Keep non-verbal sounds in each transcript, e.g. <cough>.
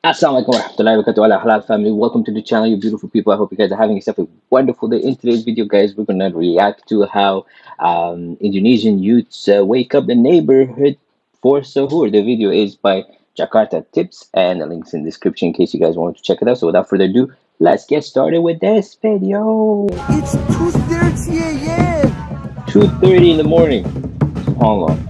Assalamualaikum warahmatullahi wabarakatuh. Ala halal family. Welcome to the channel you beautiful people. I hope you guys are having yourself a wonderful day. In today's video guys we're gonna react to how um, Indonesian youths uh, wake up the neighborhood for sahur. The video is by Jakarta Tips and the links in the description in case you guys want to check it out. So without further ado let's get started with this video. It's 2.30 a.m. 2.30 in the morning. SubhanAllah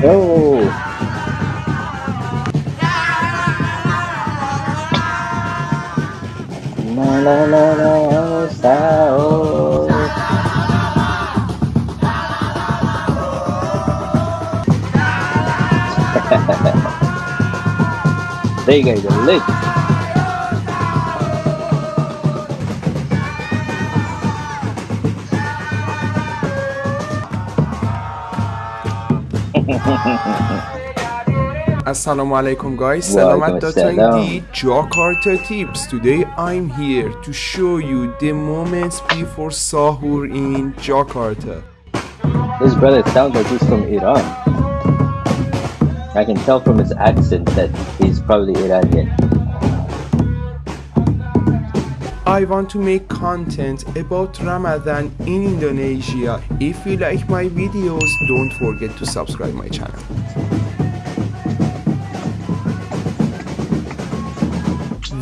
Oh. La la la la sao. there you go, the <laughs> Assalamu alaikum guys, Walaikum Salamat datang di Jakarta Tips. Today I'm here to show you the moments before sahur in Jakarta. This brother sounds like he's from Iran. I can tell from his accent that he's probably Iranian. I want to make content about Ramadan in Indonesia. If you like my videos, don't forget to subscribe my channel.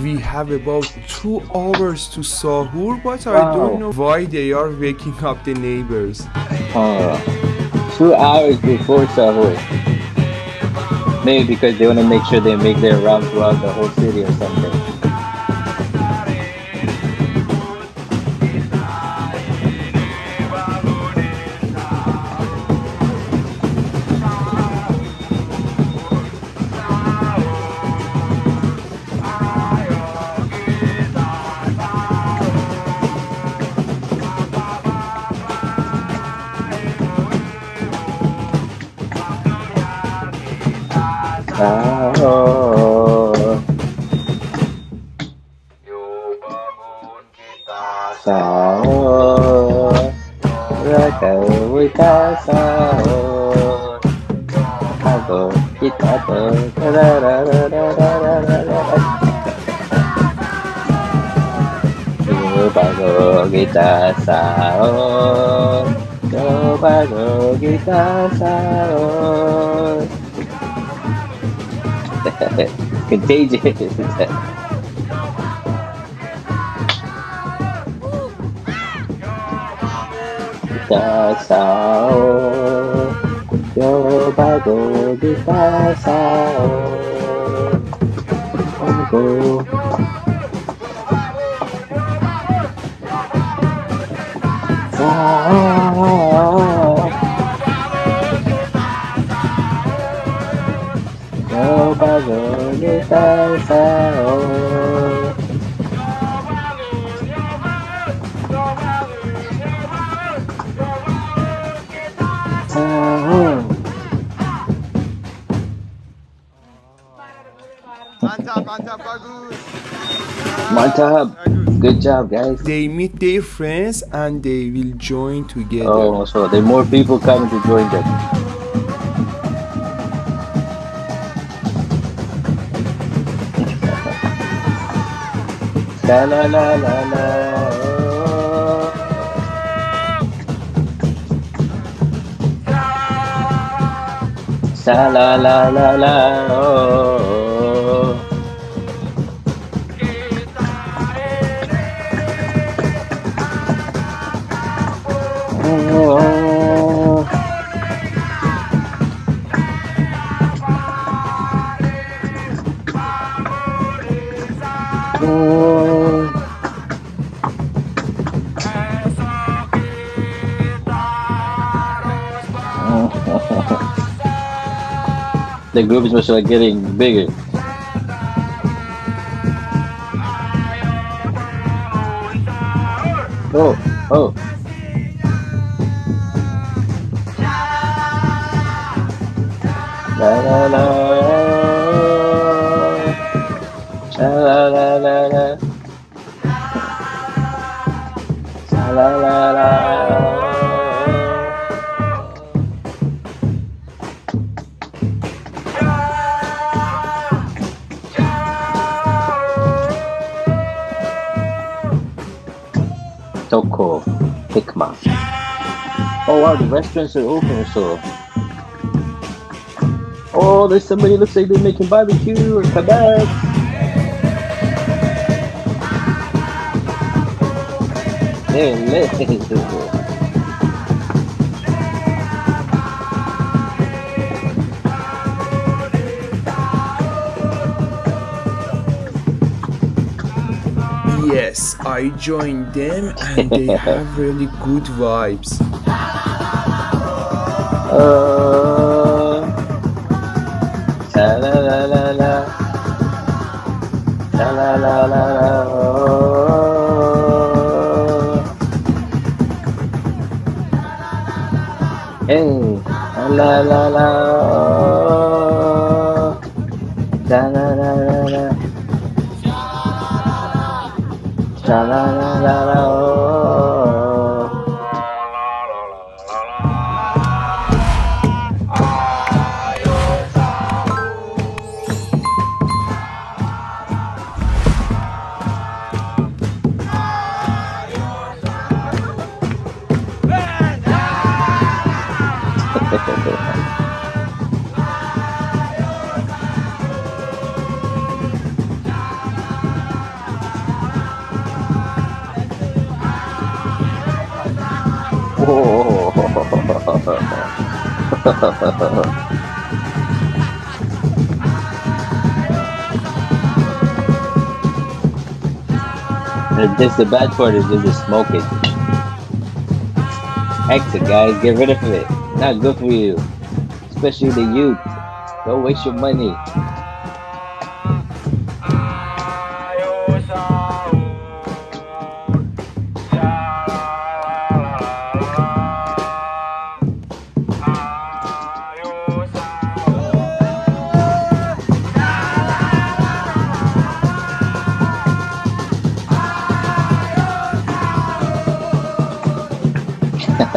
We have about two hours to sahur, but I Wow. don't know why they are waking up the neighbors. Uh, two hours before Sahur. Maybe because they want to make sure they make their round throughout the whole city or something. Sahur. Sahur. Raka kita sahur. Sahur kita ber. Coba kita sahur. Coba kita sahur. Contagious. Kita sahur. Coba kita sahur. Sahur. Mantap, mantap, bagus. Mantap. Good job, guys. They meet their friends and they will join together. Oh, so there are more people coming to join them. La la la la la. Sa la la la la. oh. The group is must like getting bigger. la la la. Toko, Hikma. Oh wow, the restaurants are open so. Oh, there's somebody looks like they're making barbecue or kebabs. Kebab. There it is. <laughs> Yes, I joined them and they <laughs> have really good vibes. Uh, la la la la la. La la la la Hey, la la la. oh. La la la la la. La la la la <laughs> And this the bad part is just smoking. Exit guys, get rid of it. Not good for you. Especially the youth. Don't waste your money.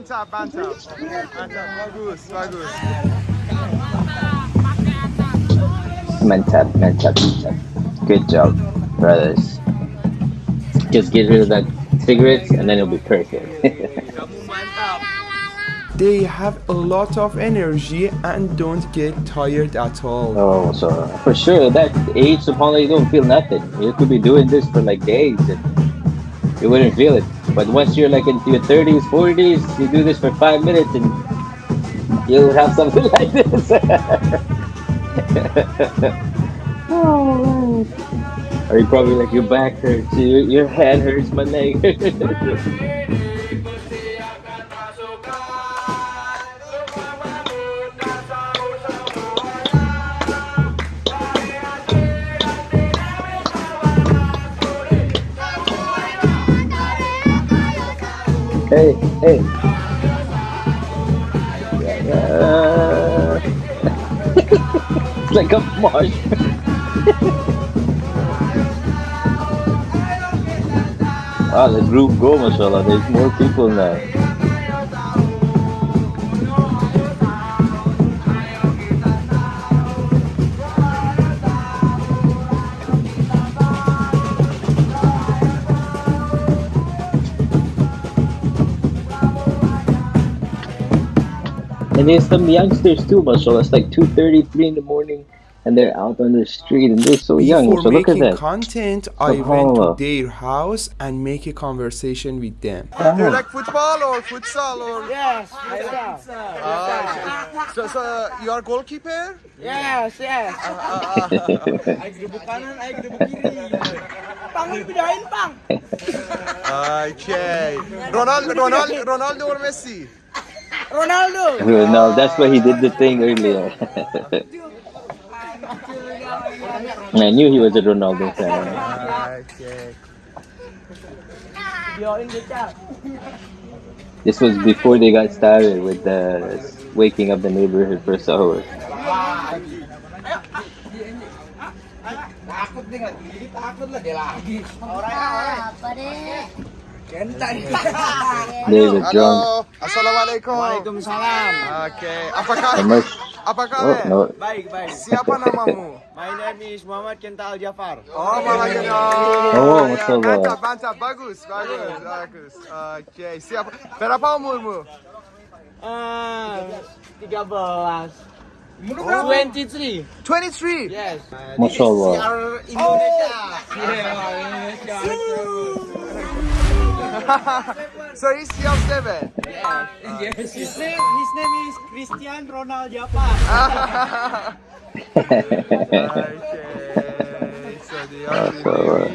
mantap, mantap. Mantap, bagus, bagus. Mantap, mantap, mantap. Good job, brothers. Just get rid of that cigarettes and then it'll be perfect. <laughs> They have a lot of energy and don't get tired at all. oh, so for sure, that age, subhanAllah, you don't feel nothing. You could be doing this for like days and you wouldn't feel it. But once you're like into your 30s, 40s, you do this for five minutes and you'll have something <laughs> like this. oh, <laughs> or you probably like your back hurts, your, your head hurts, my leg. <laughs> hey, hey. It's like a marsh. wow, the group go, mashallah. There's more people now. And there's some youngsters too, mashallah. It's like 2.30, 3 in the morning, and they're out on the street, and they're so young. So look at making that. content, I went to their house and make a conversation with them. Do you like football or futsal or? Yes, myself. Ah, so, so you are goalkeeper? Yes, yes. Ah, ah, <laughs> Ay grubuk kanan, ay grubuk kiri. Pang, pidahin pang. ah. Okay. Ronaldo, Ronaldo, Ronaldo or Messi? Ronaldo. No, that's why he did the thing earlier. <laughs> I knew he was a Ronaldo fan. Ah, Okay. You're in the chat. This was before they got started with the waking up the neighborhood for sahur. Takut nih nggak? Jadi takut lagi. Orang Apa a drum. <laughs> Halo, Assalamualaikum. Waalaikumsalam. Oke, apa kabar? Apa Oh, kabar? no. Baik baik. Siapa namamu? My name is Muhammad Kenta Al Jafar. Oh, Mama Gino. Oh, ya, masya Allah. Mantap, mantap, bagus, bagus, bagus. Oke, siapa? Berapa umurmu? Ah, 13. 23. 23. Yes. Masya Allah. CR Indonesia. Indonesia. So he's CR7. Yes. His name, his name is Christian Ronald Jafar. <laughs> Ah. okay, <laughs> so the Masya Allah.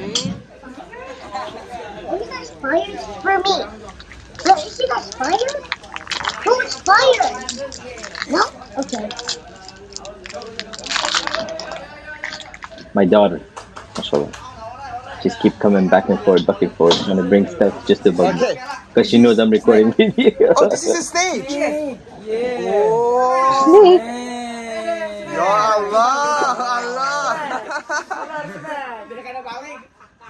Are you guys fired for me? Look, is you guys fired? Who was fired? No? Okay. My daughter. Mashallah. Just keep coming back and forth, back and forth. I'm gonna bring stuff just to bug Okay. Because she knows I'm recording <laughs> video. Oh, this is a stage. Yeah. Oh, ya Allah, Allah.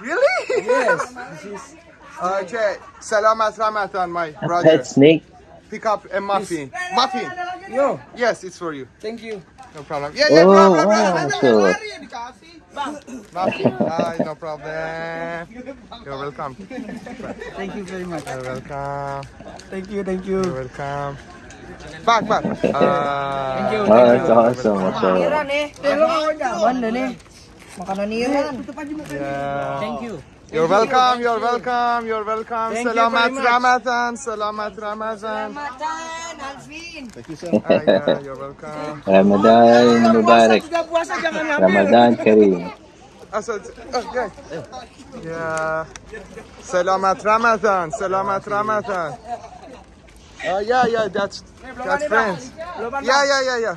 <laughs> really? Yes. Okay, Salamat Ramadan, my brother. A pet snake? Pick up a muffin. Muffin. Yo, Yes, it's for you. thank you. No problem. Yeah, yeah, Oh, blah, blah, blah, wow, blah, Masya Allah. Muffin. Ah, no problem. You're welcome. Thank you very much. You're welcome. Thank you, thank you. You're welcome. Back, back. Uh, Thank you. Oh, that's awesome. Mashallah. nih. Mana nih? Makanan Iran. Yeah. Thank you. You're welcome, you're welcome, you're welcome. Thank you Selamat very much. Ramadan, Selamat Ramadan. Matan, Alvin. Ah, yeah, you're welcome. Ramadan Mubarak. Juga puasa jangan ngambil. Ramadan Kareem. Ah, so oh, yeah. Yeah. Selamat Ramadan, Selamat Ramadan. Oh, yeah, yeah, that's, that's friends. Yeah, yeah, yeah, yeah.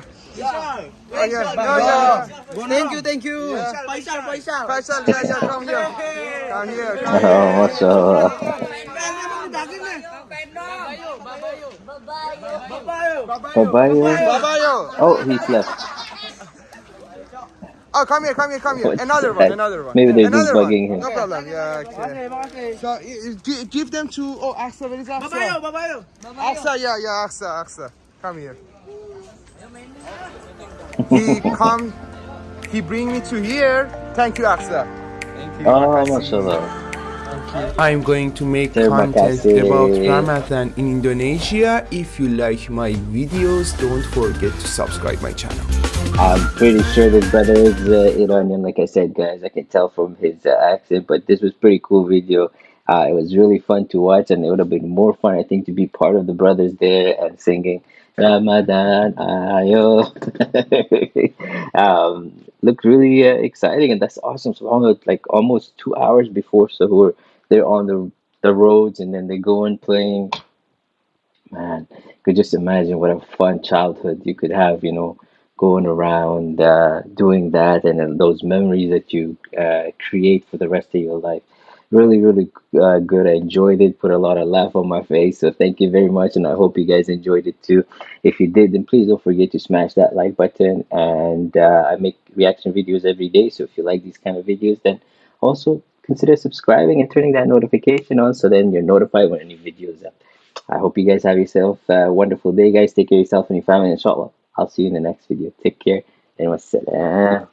Oh, yeah, no, yeah, yeah. Thank you, thank you. Faisal, Faisal. Faisal, yeah, yeah, come here. Come here, come here. Oh, Mashallah. Babayo. Babayo. Oh, he's left. Oh, come here, come here, come here. Oh, what's Another one, another one. Maybe they're just bugging one. him. No problem. Yeah, okay. So, y- y- gi- give them to, oh, Aksa, where is Aksa? Babayo, babayo. Aksa, yeah, yeah, Aksa, Aksa. Come here. He come, he bring me to here. Thank you, Aksa. Thank you. Oh, Mashallah. I'm going to make Terima content about Ramadan in Indonesia. If you like my videos, don't forget to subscribe my channel. I'm pretty sure this brother is uh, Iranian, like I said, guys. I can tell from his uh, accent, but this was pretty cool video. Uh, it was really fun to watch, and it would have been more fun, I think, to be part of the brothers there and singing Ramadan Ayo. <laughs> um, looked really uh, exciting, and that's awesome. So almost like almost two hours before Sahur, they're on the the roads, and then they go and playing. Man, you could just imagine what a fun childhood you could have, you know, going around uh, doing that and those memories that you uh, create for the rest of your life. Really, really uh, good. I enjoyed it, put a lot of laugh on my face. So thank you very much, and I hope you guys enjoyed it too. If you did, then please don't forget to smash that like button. And uh, I make reaction videos every day, so if you like these kind of videos, then also consider subscribing and turning that notification on, so then you're notified when a new video is up. I hope you guys have yourself a wonderful day, guys. Take care of yourself and your family, inshallah. I'll see you in the next video. Take care and wassalam.